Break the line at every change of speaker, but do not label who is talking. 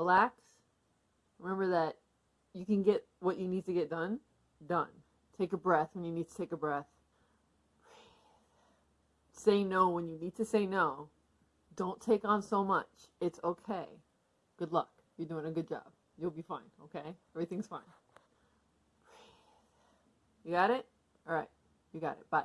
relax. Remember that you can get what you need to get done, done. Take a breath when you need to take a breath. Say no when you need to say no. Don't take on so much. It's okay. Good luck. You're doing a good job. You'll be fine, okay? Everything's fine. You got it? All right. You got it. Bye.